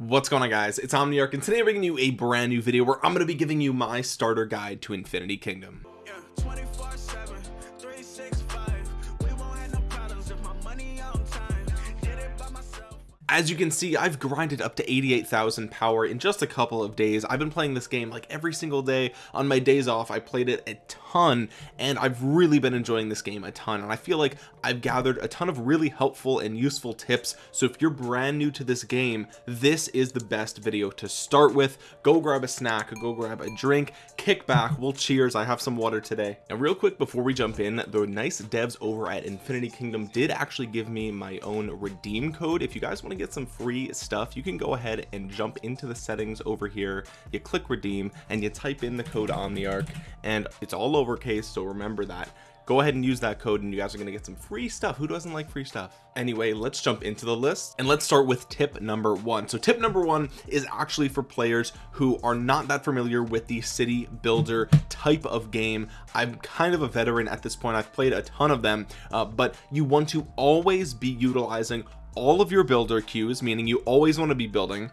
what's going on guys? It's omniarch and today i'm bringing you a brand new video where i'm going to be giving you my starter guide to infinity kingdom. As you can see I've grinded up to 88,000 power in just a couple of days. I've been playing this game like every single day. On my days off I played it a ton and I've really been enjoying this game a ton and I feel like I've gathered a ton of really helpful and useful tips. So if you're brand new to this game this is the best video to start with. Go grab a snack go grab a drink kick back we'll cheers I have some water today. And real quick before we jump in the nice devs over at Infinity Kingdom did actually give me my own redeem code. If you guys want to get some free stuff you can go ahead and jump into the settings over here. You click redeem and you type in the code omniarch and it's all lowercase so remember that. Go ahead and use that code and you guys are going to get some free stuff. Who doesn't like free stuff? Anyway let's jump into the list and let's start with tip number one. So tip number one is actually for players who are not that familiar with the city builder type of game. I'm kind of a veteran at this point. I've played a ton of them uh, but you want to always be utilizing all of your builder queues meaning you always want to be building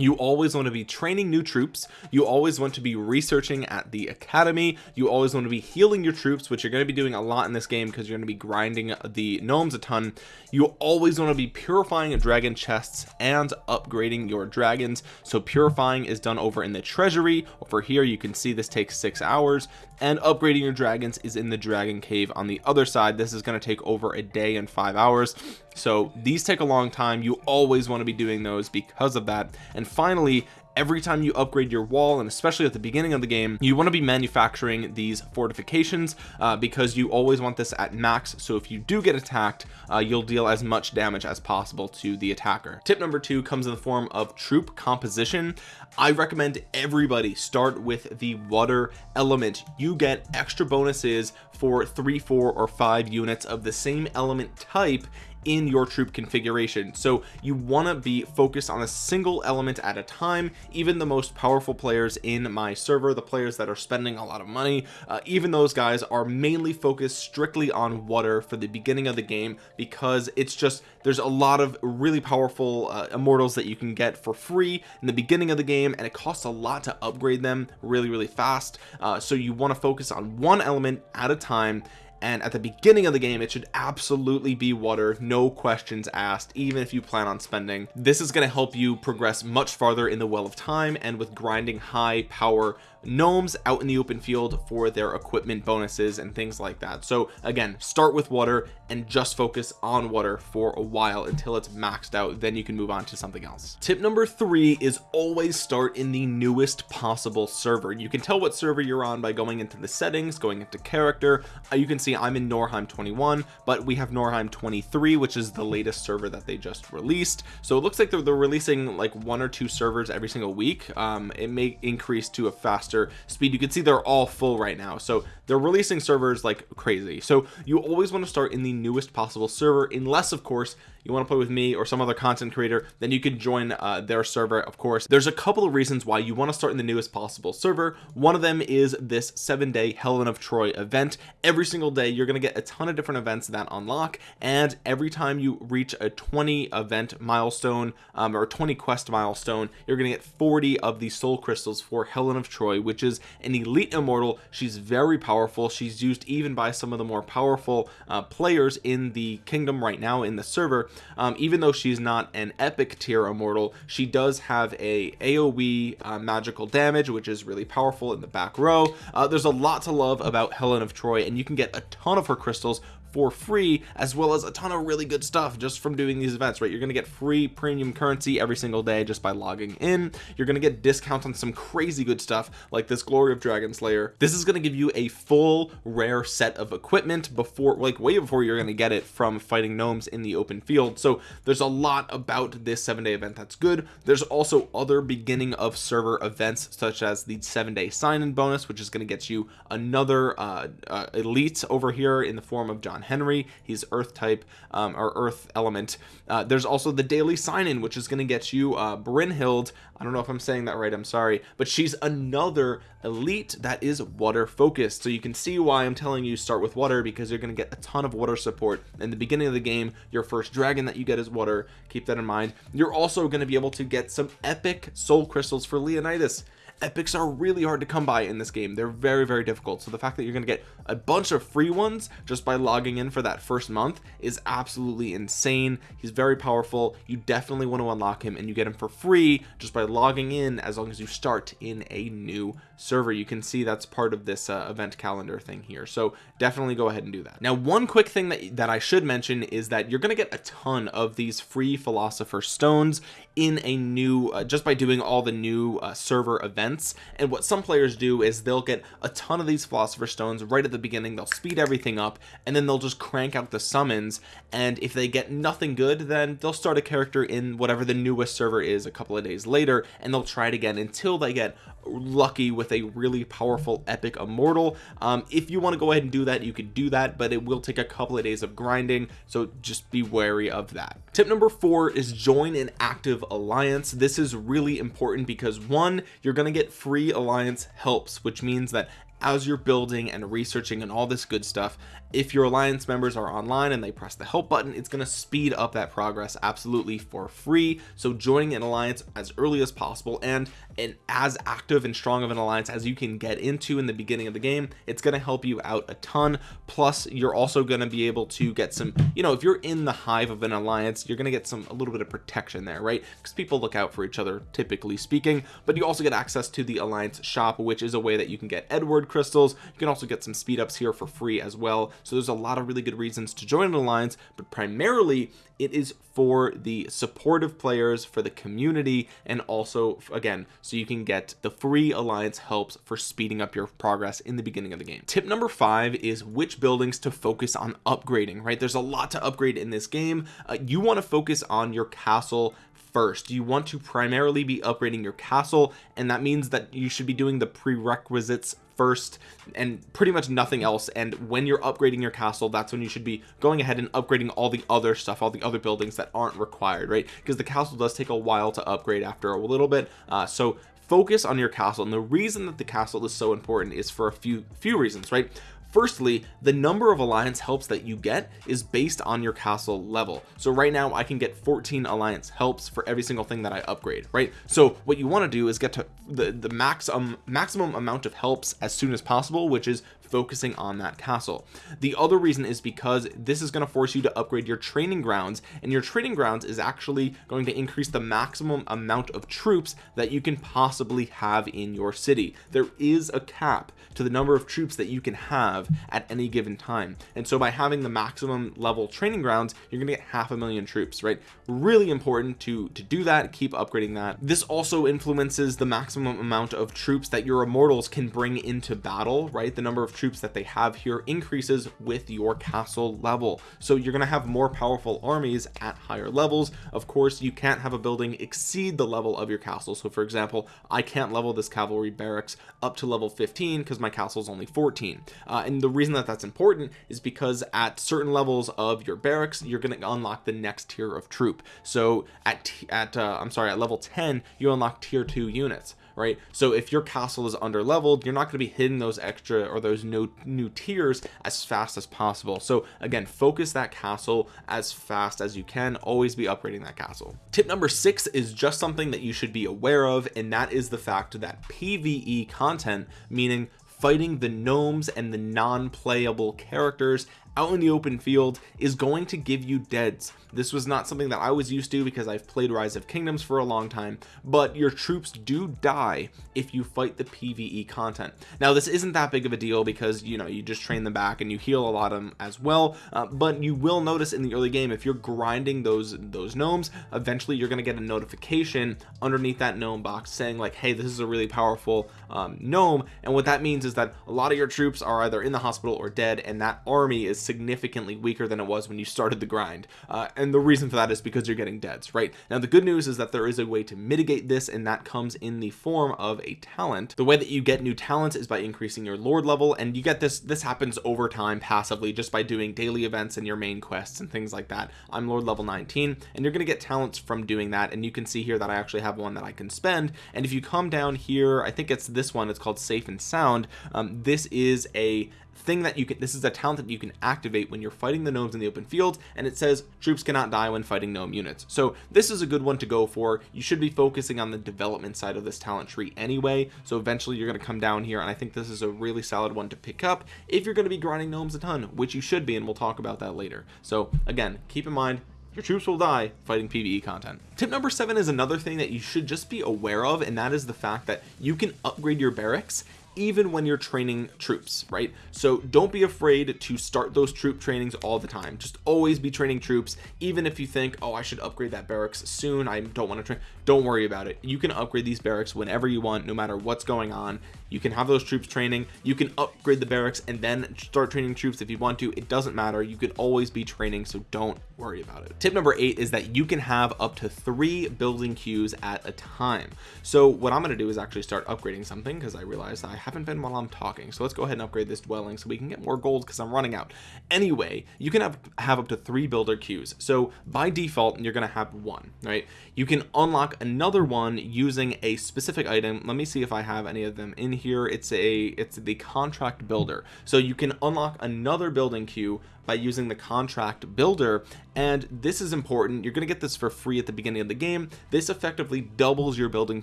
you always want to be training new troops. You always want to be researching at the academy. You always want to be healing your troops which you're going to be doing a lot in this game because you're going to be grinding the gnomes a ton. You always want to be purifying dragon chests and upgrading your dragons. So purifying is done over in the treasury. Over here you can see this takes six hours and upgrading your dragons is in the dragon cave on the other side. This is going to take over a day and five hours. So these take a long time. You always want to be doing those because of that. And finally every time you upgrade your wall and especially at the beginning of the game you want to be manufacturing these fortifications uh, because you always want this at max. So if you do get attacked uh, you'll deal as much damage as possible to the attacker. Tip number two comes in the form of troop composition. I recommend everybody start with the water element. You get extra bonuses for three four or five units of the same element type in your troop configuration. So you want to be focused on a single element at a time. Even the most powerful players in my server the players that are spending a lot of money uh, even those guys are mainly focused strictly on water for the beginning of the game because it's just there's a lot of really powerful uh, immortals that you can get for free in the beginning of the game and it costs a lot to upgrade them really really fast. Uh, so you want to focus on one element at a time and at the beginning of the game it should absolutely be water no questions asked even if you plan on spending. This is going to help you progress much farther in the well of time and with grinding high power gnomes out in the open field for their equipment bonuses and things like that. So again start with water and just focus on water for a while until it's maxed out. Then you can move on to something else. Tip number three is always start in the newest possible server. You can tell what server you're on by going into the settings going into character. Uh, you can see I'm in Norheim 21 but we have Norheim 23 which is the latest server that they just released. So it looks like they're, they're releasing like one or two servers every single week. Um, it may increase to a fast speed. You can see they're all full right now. So they're releasing servers like crazy. So you always want to start in the newest possible server unless of course you want to play with me or some other content creator then you can join uh, their server of course. There's a couple of reasons why you want to start in the newest possible server. One of them is this seven day Helen of Troy event. Every single day you're going to get a ton of different events that unlock and every time you reach a 20 event milestone um, or 20 quest milestone you're going to get 40 of the soul crystals for Helen of Troy which is an elite immortal. She's very powerful. She's used even by some of the more powerful uh, players in the kingdom right now in the server. Um, even though she's not an epic tier immortal she does have a aoe uh, magical damage which is really powerful in the back row. Uh, there's a lot to love about Helen of Troy and you can get a ton of her crystals for free as well as a ton of really good stuff just from doing these events right? You're gonna get free premium currency every single day just by logging in. You're gonna get discounts on some crazy good stuff like this glory of dragon slayer. This is gonna give you a full rare set of equipment before like way before you're gonna get it from fighting gnomes in the open field. So there's a lot about this seven day event that's good. There's also other beginning of server events such as the seven day sign-in bonus which is going to get you another uh, uh, elite over here in the form of John Henry. He's earth type um, or earth element. Uh, there's also the daily sign in which is going to get you uh, Brynhild I don't know if I'm saying that right I'm sorry. But she's another elite that is water focused. So you can see why I'm telling you start with water because you're going to get a ton of water support. In the beginning of the game your first dragon that you get is water. Keep that in mind. You're also going to be able to get some epic soul crystals for Leonidas epics are really hard to come by in this game. They're very very difficult. So the fact that you're gonna get a bunch of free ones just by logging in for that first month is absolutely insane. He's very powerful. You definitely want to unlock him and you get him for free just by logging in as long as you start in a new server. You can see that's part of this uh, event calendar thing here. So definitely go ahead and do that. Now one quick thing that that I should mention is that you're gonna get a ton of these free philosopher stones in a new uh, just by doing all the new uh, server events and what some players do is they'll get a ton of these philosopher stones right at the beginning. They'll speed everything up and then they'll just crank out the summons. And if they get nothing good then they'll start a character in whatever the newest server is a couple of days later and they'll try it again until they get lucky with a really powerful epic immortal. Um, if you want to go ahead and do that you could do that but it will take a couple of days of grinding so just be wary of that. Tip number four is join an active alliance. This is really important because one you're going to get free alliance helps which means that as you're building and researching and all this good stuff if your alliance members are online and they press the help button it's going to speed up that progress absolutely for free. So joining an alliance as early as possible and and as active and strong of an alliance as you can get into in the beginning of the game it's going to help you out a ton. Plus you're also going to be able to get some you know if you're in the hive of an alliance you're going to get some a little bit of protection there right? Because people look out for each other typically speaking. But you also get access to the alliance shop which is a way that you can get Edward crystals. You can also get some speed ups here for free as well so there's a lot of really good reasons to join an alliance but primarily it is for the supportive players for the community and also again so you can get the free alliance helps for speeding up your progress in the beginning of the game. Tip number five is which buildings to focus on upgrading right? There's a lot to upgrade in this game. Uh, you want to focus on your castle first. You want to primarily be upgrading your castle and that means that you should be doing the prerequisites first and pretty much nothing else. And when you're upgrading your castle that's when you should be going ahead and upgrading all the other stuff all the other buildings that aren't required right? Because the castle does take a while to upgrade after a little bit. Uh, so focus on your castle. And the reason that the castle is so important is for a few few reasons right firstly the number of alliance helps that you get is based on your castle level. So right now I can get 14 alliance helps for every single thing that I upgrade right? So what you want to do is get to the the maximum maximum amount of helps as soon as possible which is focusing on that castle. The other reason is because this is going to force you to upgrade your training grounds and your training grounds is actually going to increase the maximum amount of troops that you can possibly have in your city. There is a cap to the number of troops that you can have at any given time. And so by having the maximum level training grounds you're gonna get half a million troops right? Really important to to do that keep upgrading that. This also influences the maximum amount of troops that your immortals can bring into battle right? The number of troops that they have here increases with your castle level. So you're gonna have more powerful armies at higher levels. Of course you can't have a building exceed the level of your castle. So for example I can't level this cavalry barracks up to level 15 because my castle is only 14 uh, and the reason that that's important is because at certain levels of your barracks you're going to unlock the next tier of troop. So at at uh, I'm sorry at level 10 you unlock tier 2 units right? So if your castle is under leveled you're not going to be hitting those extra or those no new tiers as fast as possible. So again focus that castle as fast as you can. Always be upgrading that castle. Tip number six is just something that you should be aware of and that is the fact that pve content meaning fighting the gnomes and the non-playable characters out in the open field is going to give you deads. This was not something that I was used to because I've played rise of kingdoms for a long time but your troops do die if you fight the PvE content. Now this isn't that big of a deal because you know you just train them back and you heal a lot of them as well uh, but you will notice in the early game if you're grinding those those gnomes eventually you're going to get a notification underneath that gnome box saying like hey this is a really powerful um, gnome and what that means is that a lot of your troops are either in the hospital or dead and that army significantly weaker than it was when you started the grind. Uh, and the reason for that is because you're getting deads right? Now the good news is that there is a way to mitigate this and that comes in the form of a talent. The way that you get new talents is by increasing your lord level and you get this this happens over time passively just by doing daily events and your main quests and things like that. I'm lord level 19 and you're gonna get talents from doing that and you can see here that I actually have one that I can spend. And if you come down here I think it's this one it's called safe and sound. Um, this is a thing that you can this is a talent that you can activate when you're fighting the gnomes in the open field and it says troops cannot die when fighting gnome units. So this is a good one to go for. You should be focusing on the development side of this talent tree anyway. So eventually you're going to come down here and I think this is a really solid one to pick up if you're going to be grinding gnomes a ton which you should be and we'll talk about that later. So again keep in mind your troops will die fighting PvE content. Tip number seven is another thing that you should just be aware of, and that is the fact that you can upgrade your barracks even when you're training troops right? So don't be afraid to start those troop trainings all the time. Just always be training troops even if you think oh I should upgrade that barracks soon. I don't want to train don't worry about it. You can upgrade these barracks whenever you want no matter what's going on. You can have those troops training. You can upgrade the barracks and then start training troops if you want to. It doesn't matter. You can always be training so don't worry about it. Tip number eight is that you can have up to three building queues at a time. So what I'm going to do is actually start upgrading something because I realized I haven't been while I'm talking. So let's go ahead and upgrade this dwelling so we can get more gold because I'm running out. Anyway you can have have up to three builder queues. So by default you're going to have one right? You can unlock another one using a specific item. Let me see if I have any of them in here. It's a it's the contract builder. So you can unlock another building queue by using the contract builder. And this is important. You're going to get this for free at the beginning of the game. This effectively doubles your building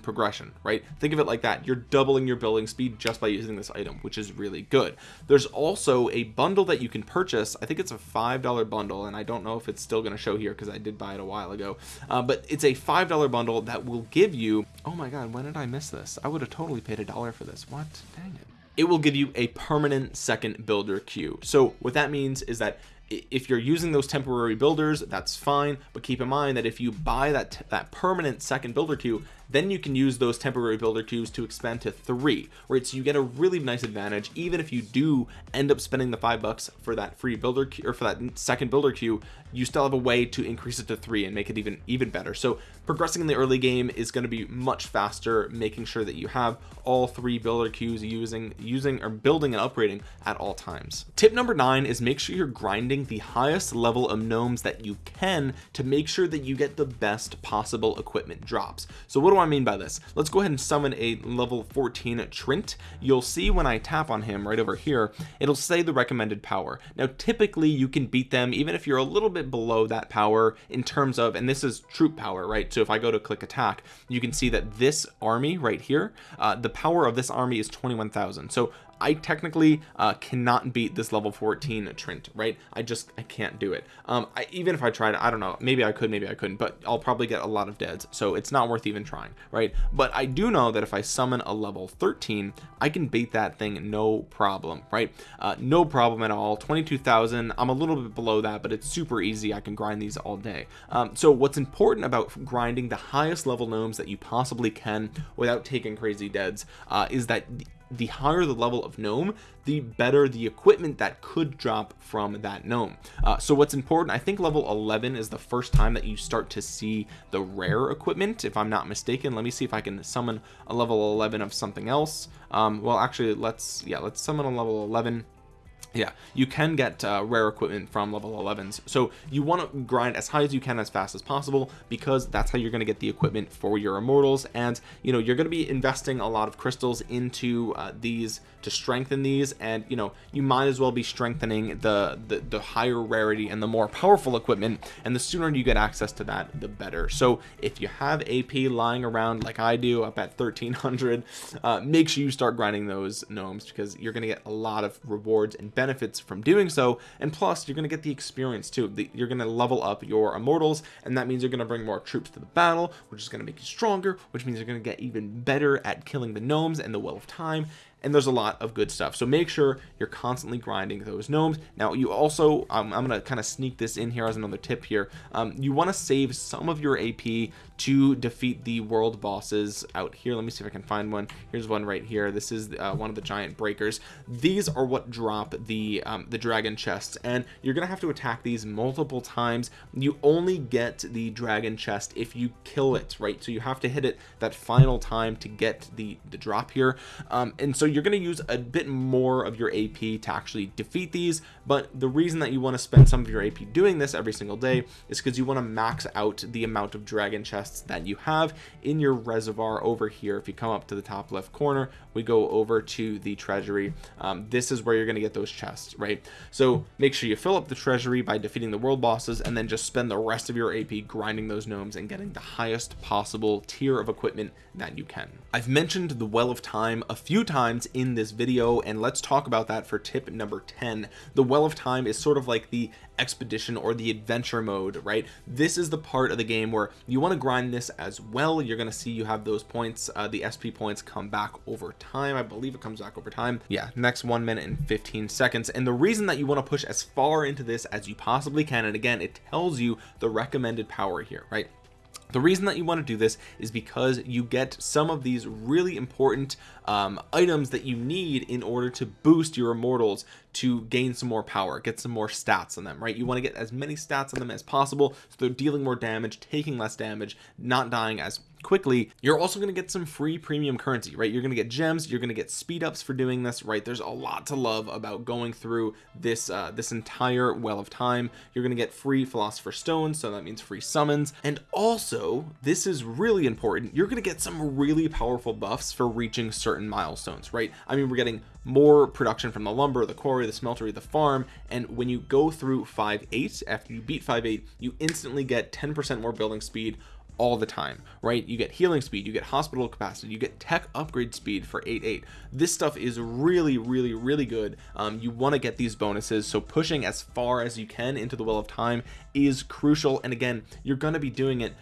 progression right? Think of it like that. You're doubling your building speed just by using this item which is really good. There's also a bundle that you can purchase. I think it's a five dollar bundle and I don't know if it's still going to show here because I did buy it a while ago. Uh, but it's a five dollar bundle that will give you oh my god when did I miss this? I would have totally paid a dollar for this. What? Dang it it will give you a permanent second builder queue. So what that means is that if you're using those temporary builders that's fine but keep in mind that if you buy that that permanent second builder queue then you can use those temporary builder queues to expand to three right so you get a really nice advantage even if you do end up spending the five bucks for that free builder or for that second builder queue you still have a way to increase it to three and make it even even better. So progressing in the early game is going to be much faster making sure that you have all three builder queues using using or building and upgrading at all times. Tip number nine is make sure you're grinding the highest level of gnomes that you can to make sure that you get the best possible equipment drops. So what do I mean by this? Let's go ahead and summon a level 14 Treant you'll see when I tap on him right over here it'll say the recommended power. Now typically you can beat them even if you're a little bit below that power in terms of and this is troop power right? So if I go to click attack you can see that this army right here uh, the power of this army is 21,000 so I technically uh, cannot beat this level 14 Treant right? I just I can't do it. Um I, even if I tried I don't know. Maybe I could maybe I couldn't but I'll probably get a lot of deads so it's not worth even trying right? But I do know that if I summon a level 13 I can beat that thing no problem right? Uh, no problem at all. 22,000 I'm a little bit below that but it's super easy. I can grind these all day. Um, so what's important about grinding the highest level gnomes that you possibly can without taking crazy deads uh, is that the higher the level of gnome the better the equipment that could drop from that gnome. Uh, so what's important I think level 11 is the first time that you start to see the rare equipment if I'm not mistaken. Let me see if I can summon a level 11 of something else. Um, well actually let's yeah let's summon a level 11 yeah you can get uh, rare equipment from level 11s so you want to grind as high as you can as fast as possible because that's how you're going to get the equipment for your immortals. And you know you're going to be investing a lot of crystals into uh, these to strengthen these. And you know you might as well be strengthening the, the the higher rarity and the more powerful equipment. And the sooner you get access to that the better. So if you have AP lying around like I do up at 1300 uh, make sure you start grinding those gnomes because you're going to get a lot of rewards and benefits from doing so and plus you're going to get the experience too. The, you're going to level up your immortals and that means you're going to bring more troops to the battle which is going to make you stronger which means you're going to get even better at killing the gnomes and the well of time and there's a lot of good stuff. So make sure you're constantly grinding those gnomes. Now you also um, I'm gonna kind of sneak this in here as another tip here. Um, you want to save some of your AP to defeat the world bosses out here. Let me see if I can find one. Here's one right here. This is uh, one of the giant breakers. These are what drop the um, the dragon chests and you're gonna have to attack these multiple times. You only get the dragon chest if you kill it right? So you have to hit it that final time to get the the drop here. Um, and so you're going to use a bit more of your AP to actually defeat these but the reason that you want to spend some of your AP doing this every single day is because you want to max out the amount of dragon chests that you have in your reservoir over here. If you come up to the top left corner we go over to the treasury. Um, this is where you're going to get those chests right? So make sure you fill up the treasury by defeating the world bosses and then just spend the rest of your AP grinding those gnomes and getting the highest possible tier of equipment that you can. I've mentioned the well of time a few times in this video and let's talk about that for tip number 10 the well of time is sort of like the expedition or the adventure mode right? This is the part of the game where you want to grind this as well. You're going to see you have those points uh, the SP points come back over time. I believe it comes back over time. Yeah next one minute and 15 seconds. And the reason that you want to push as far into this as you possibly can and again it tells you the recommended power here right? The reason that you want to do this is because you get some of these really important um, items that you need in order to boost your immortals to gain some more power get some more stats on them right? You want to get as many stats on them as possible so they're dealing more damage taking less damage not dying as quickly. You're also going to get some free premium currency right? You're going to get gems you're going to get speed ups for doing this right? There's a lot to love about going through this uh this entire well of time. You're going to get free philosopher stones so that means free summons. And also this is really important you're going to get some really powerful buffs for reaching certain milestones right? I mean we're getting more production from the lumber the quarry the smeltery the farm and when you go through 5-8 after you beat 5-8 you instantly get 10 percent more building speed all the time right? You get healing speed you get hospital capacity you get tech upgrade speed for 8-8 this stuff is really really really good. Um, you want to get these bonuses so pushing as far as you can into the well of time is crucial and again you're going to be doing it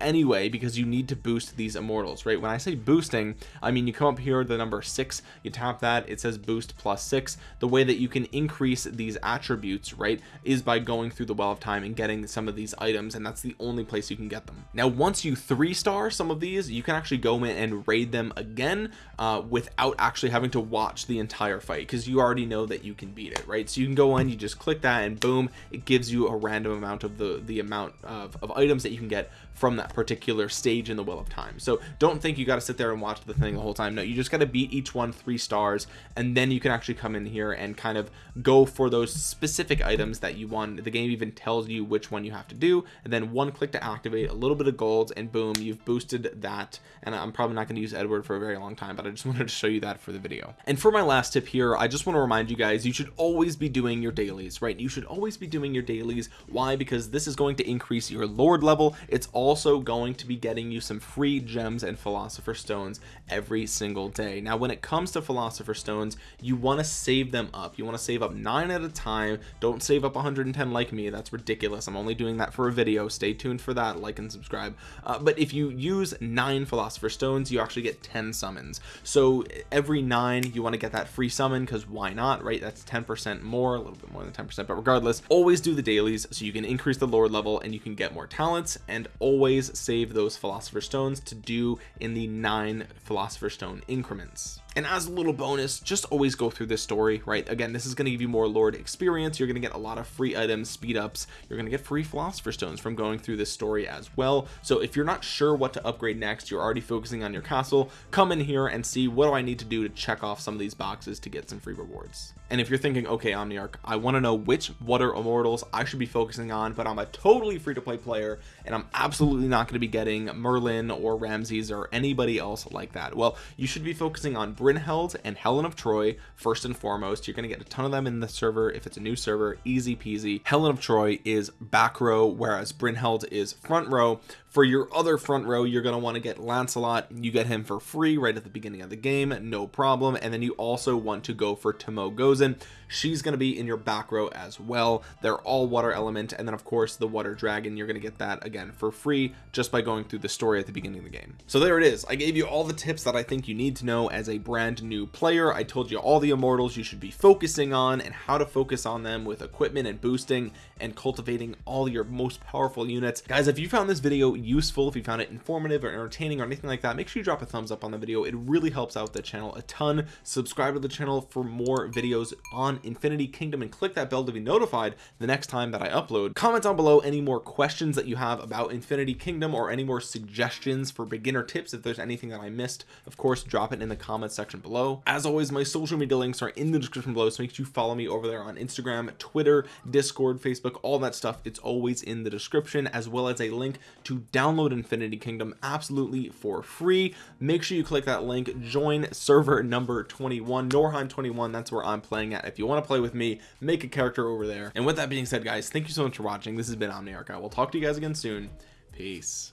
anyway because you need to boost these immortals right? When I say boosting I mean you come up here the number six you tap that it says boost plus six. The way that you can increase these attributes right is by going through the well of time and getting some of these items and that's the only place you can get them. Now once you three star some of these you can actually go in and raid them again uh, without actually having to watch the entire fight because you already know that you can beat it right? So you can go in you just click that and boom it gives you a random amount of the the amount of, of items that you can get from that particular stage in the well of time. So don't think you got to sit there and watch the thing the whole time. No you just got to beat each one three stars and then you can actually come in here and kind of go for those specific items that you want. The game even tells you which one you have to do and then one click to activate a little bit of gold and boom you've boosted that. And I'm probably not going to use Edward for a very long time but I just wanted to show you that for the video. And for my last tip here I just want to remind you guys you should always be doing your dailies right? You should always be doing your dailies. Why? Because this is going to increase your lord level. It's also going to be getting you some free gems and philosopher stones every single day. Now when it comes to philosopher stones you want to save them up. You want to save up nine at a time. Don't save up 110 like me. That's ridiculous. I'm only doing that for a video. Stay tuned for that. Like and subscribe. Uh, but if you use nine philosopher stones you actually get 10 summons. So every nine you want to get that free summon because why not right? That's 10 percent more a little bit more than 10 percent but regardless always do the dailies so you can increase the lord level and you can get more talents. And always save those philosopher stones to do in the nine philosopher stone increments and as a little bonus just always go through this story right? Again this is going to give you more lord experience. You're going to get a lot of free items speed ups. You're going to get free philosopher stones from going through this story as well. So if you're not sure what to upgrade next you're already focusing on your castle come in here and see what do I need to do to check off some of these boxes to get some free rewards. And if you're thinking okay Omniarch I want to know which water immortals I should be focusing on but I'm a totally free-to-play player and I'm absolutely not going to be getting Merlin or Ramses or anybody else like that. Well you should be focusing on Brynhild and Helen of Troy first and foremost. You're going to get a ton of them in the server. If it's a new server easy peasy. Helen of Troy is back row whereas Brynhild is front row for your other front row you're going to want to get Lancelot. You get him for free right at the beginning of the game no problem. And then you also want to go for Tomoe Gozen she's going to be in your back row as well. They're all water element. And then of course the water dragon you're going to get that again for free just by going through the story at the beginning of the game. So there it is. I gave you all the tips that I think you need to know as a brand new player. I told you all the immortals you should be focusing on and how to focus on them with equipment and boosting and cultivating all your most powerful units. Guys if you found this video useful if you found it informative or entertaining or anything like that make sure you drop a thumbs up on the video. It really helps out the channel a ton. Subscribe to the channel for more videos on infinity kingdom and click that bell to be notified the next time that I upload. Comment down below any more questions that you have about infinity kingdom or any more suggestions for beginner tips if there's anything that I missed. Of course drop it in the comments section below. As always my social media links are in the description below so make sure you follow me over there on Instagram Twitter Discord Facebook all that stuff. It's always in the description as well as a link to download infinity kingdom absolutely for free. Make sure you click that link. Join server number 21 norheim 21 that's where i'm playing at. If you want to play with me make a character over there. And with that being said guys thank you so much for watching. This has been omniarch. I will talk to you guys again soon. Peace